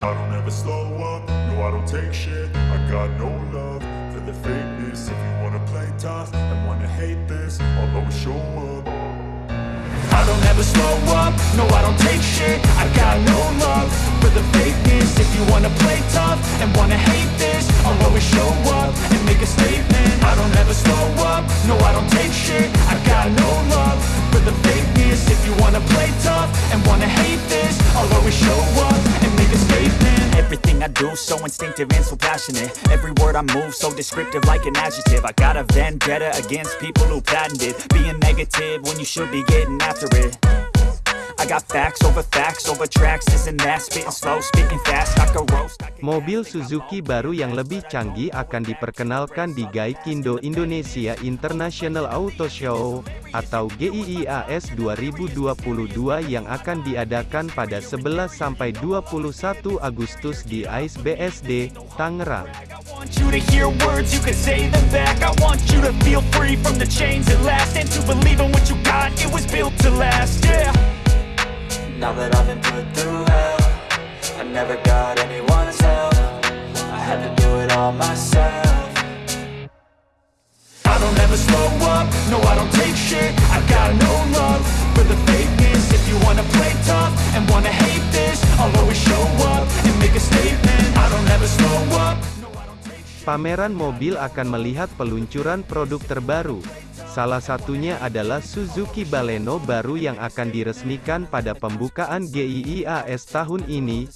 I don't ever slow up, no I don't take shit. I got no love for the fakeness. If you wanna play tough and wanna hate this I'll always show up. I don't ever slow up, no I don't take shit. I got no love for the fakeness. If you wanna play tough and wanna hate this I'll always show up and make a do so instinctive and so passionate. Every word I move so descriptive like an adjective. I got a vendetta against people who patented Being negative when you should be getting after it Mobil Suzuki baru yang lebih canggih akan diperkenalkan di Gaikindo Indonesia International Auto Show, atau GIIAS 2022 yang akan diadakan pada 11-21 Agustus di ICE BSD, Tangerang. To believe in what you got, it was built to last, yeah Now that I've been put through hell I never got anyone's help. I had to do it all myself. I don't ever slow up, no I don't take shit. I got no love for the fakeness. If you wanna play tough and wanna hate this I'll always show up and make a statement. I don't ever slow up, Pameran mobil akan melihat peluncuran produk terbaru. Salah satunya adalah Suzuki Baleno baru yang akan diresmikan pada pembukaan GIIAS tahun ini.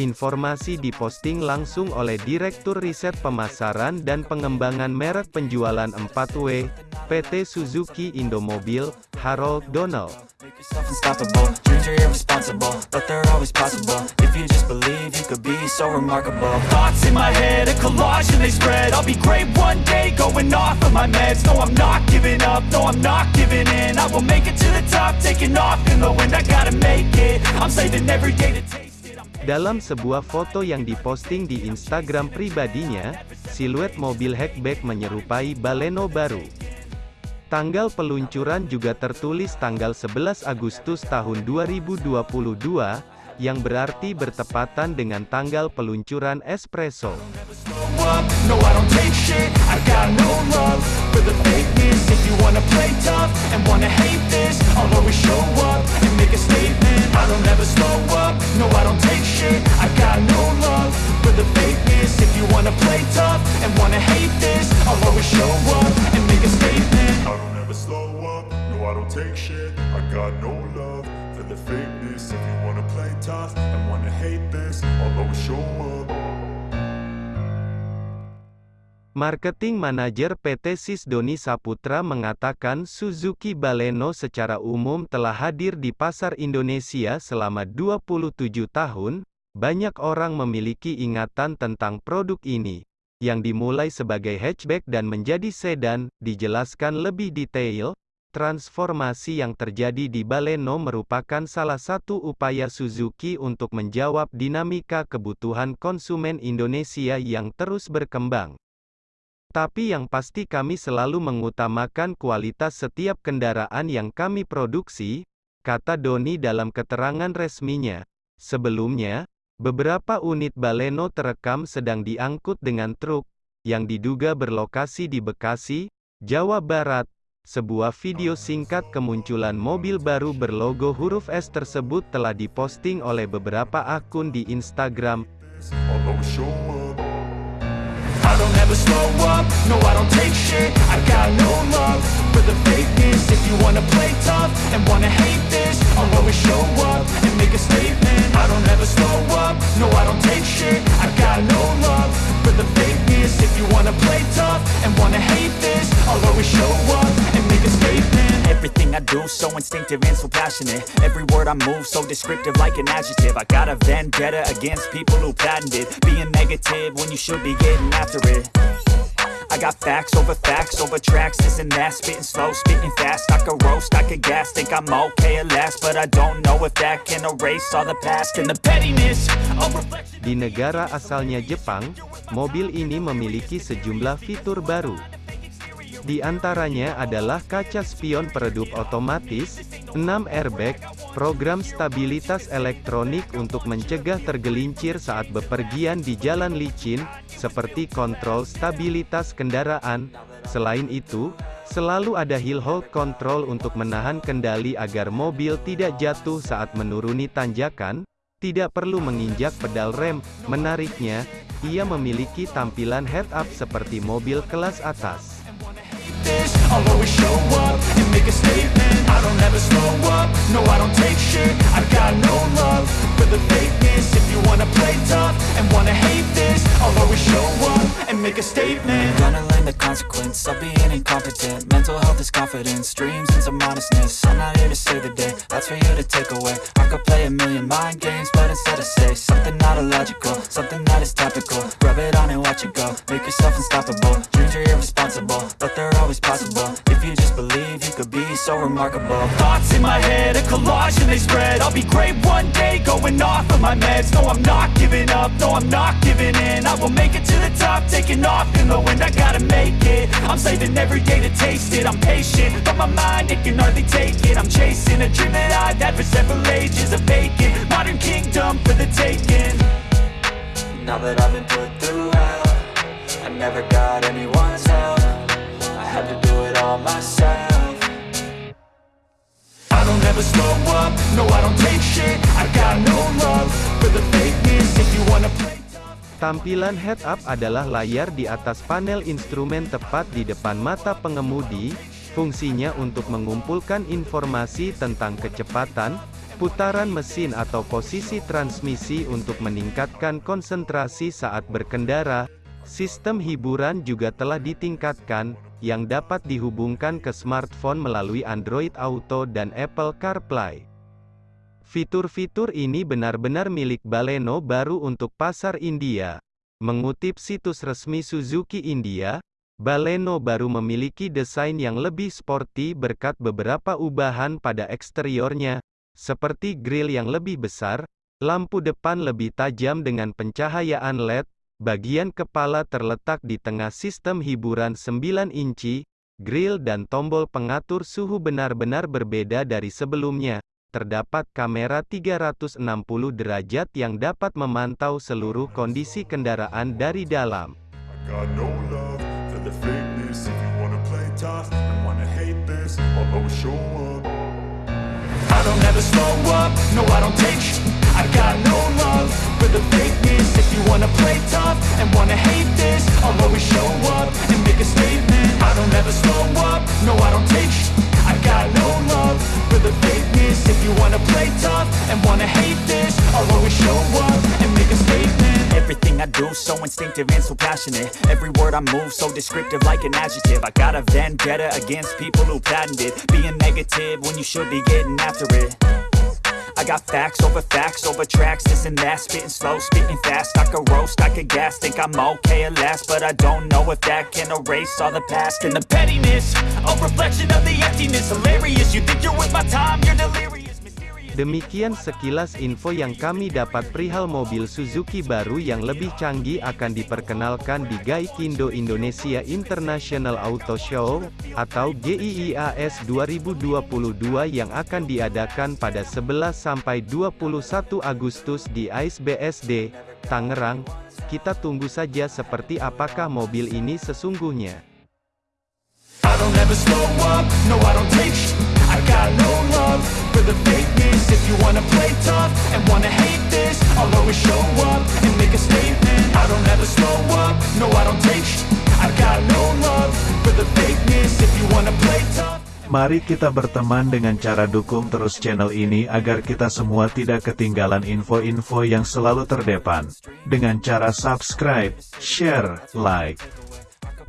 Informasi diposting langsung oleh Direktur Riset Pemasaran dan Pengembangan Merek Penjualan 4W, PT Suzuki Indomobil, Harold Donald. Dalam sebuah foto yang diposting di Instagram pribadinya, siluet mobil hatchback menyerupai Baleno baru. Tanggal peluncuran juga tertulis tanggal 11 Agustus tahun 2022, yang berarti bertepatan dengan tanggal peluncuran Espresso. no take shit. I got no love for the fakeness. If you wanna play tough and wanna hate this I'll always show up. Marketing Manager PT Sis Doni Saputra mengatakan Suzuki Baleno secara umum telah hadir di pasar Indonesia selama 27 tahun, banyak orang memiliki ingatan tentang produk ini, yang dimulai sebagai hatchback dan menjadi sedan, dijelaskan lebih detail, transformasi yang terjadi di Baleno merupakan salah satu upaya Suzuki untuk menjawab dinamika kebutuhan konsumen Indonesia yang terus berkembang. Tapi yang pasti kami selalu mengutamakan kualitas setiap kendaraan yang kami produksi, kata Doni dalam keterangan resminya. Sebelumnya, beberapa unit Baleno terekam sedang diangkut dengan truk, yang diduga berlokasi di Bekasi, Jawa Barat. Sebuah video singkat kemunculan mobil baru berlogo huruf S tersebut telah diposting oleh beberapa akun di Instagram, so instinctive and so passionate. Every word I move so descriptive like an adjective. I got a vendetta against people who patented Being negative when you should be getting after it. I got facts over facts over tracks This and that, spitting slow, spitting fast. I could roast, I could gas, think I'm okay at last. But I don't know if that can erase all the past And the pettiness, Di negara asalnya Jepang, mobil ini memiliki sejumlah fitur baru. Di antaranya adalah kaca spion peredup otomatis, 6 airbag, program stabilitas elektronik untuk mencegah tergelincir saat bepergian di jalan licin, seperti kontrol stabilitas kendaraan. Selain itu, selalu ada hill hold control untuk menahan kendali agar mobil tidak jatuh saat menuruni tanjakan, tidak perlu menginjak pedal rem. Menariknya, ia memiliki tampilan head-up seperti mobil kelas atas. I'll always show up and make a statement. I don't ever slow up, no I don't take shit. I got no love for the fakeness. If you wanna play tough and wanna hate this I'll always show up and make a statement. Gonna learn the consequence of being incompetent. Mental health is confidence, dreams and some modestness. I'm not here to save the day, that's for you to take away. I could play a million mind games, but instead I say Something not illogical, something that is topical. Rub it on and watch it go, make yourself unstoppable. Dreams are irresponsible, so remarkable. Thoughts in my head, a collage and they spread. I'll be great one day, going off of my meds. No, I'm not giving up, no, I'm not giving in. I will make it to the top, taking off in the wind. I gotta make it, I'm saving every day to taste it. I'm patient, but my mind, it can hardly take it. I'm chasing a dream that I've had for several ages A vacant, modern kingdom for the taking. Now that I've Tampilan head-up adalah layar di atas panel instrumen tepat di depan mata pengemudi, fungsinya untuk mengumpulkan informasi tentang kecepatan, putaran mesin atau posisi transmisi untuk meningkatkan konsentrasi saat berkendara. Sistem hiburan juga telah ditingkatkan, yang dapat dihubungkan ke smartphone melalui Android Auto dan Apple CarPlay. Fitur-fitur ini benar-benar milik Baleno baru untuk pasar India. Mengutip situs resmi Suzuki India, Baleno baru memiliki desain yang lebih sporty berkat beberapa ubahan pada eksteriornya, seperti grill yang lebih besar, lampu depan lebih tajam dengan pencahayaan LED, bagian kepala terletak di tengah sistem hiburan 9 inci, grill dan tombol pengatur suhu benar-benar berbeda dari sebelumnya. Terdapat kamera 360 derajat yang dapat memantau seluruh kondisi kendaraan dari dalam. You wanna play tough and wanna hate this I'll always show up and make a statement. Everything I do so instinctive and so passionate. Every word I move so descriptive like an adjective. I got a vendetta against people who patented Being negative when you should be getting after it. I got facts over facts over tracks, this and that. Spitting slow, spitting fast, I could roast, I could gas Think I'm okay at last, but I don't know if that can erase all the past. And the pettiness, a reflection of the emptiness. Hilarious, you think you're with my time, you're delirious Demikian sekilas info yang kami dapat perihal mobil Suzuki baru yang lebih canggih akan diperkenalkan di Gaikindo Indonesia International Auto Show, atau GIIAS 2022 yang akan diadakan pada 11 sampai 21 Agustus di AISBSD, Tangerang. Kita tunggu saja seperti apakah mobil ini sesungguhnya. I don't ever slow up, no I don't take I got no love for the fakeness If you wanna play tough and wanna hate this I'll always show up and make a statement I don't ever slow up, no I don't take sh- I got no love for the fakeness If you wanna play tough Mari kita berteman dengan cara dukung terus channel ini agar kita semua tidak ketinggalan info-info yang selalu terdepan. Dengan cara subscribe, share, like.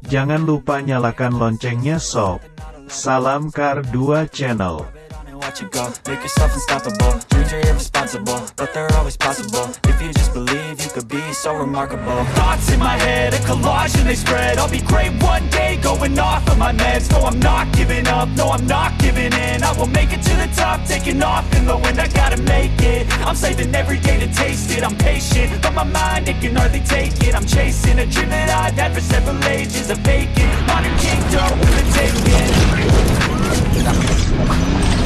Jangan lupa nyalakan loncengnya sob. Salam Kar 2 Channel. watch go Make yourself unstoppable. Dreams are irresponsible But they're always possible. If you just believe, you could be so remarkable. Thoughts in my head, a collage and they spread. I'll be great one day, going off of my meds. No, I'm not giving up, no, I'm not giving in. I will make it to the top, taking off in the wind. I gotta make it, I'm saving every day to taste it. I'm patient, but my mind, it can hardly take it. I'm chasing a dream that I've had for several ages A vacant, modern kingdom with a taken だ。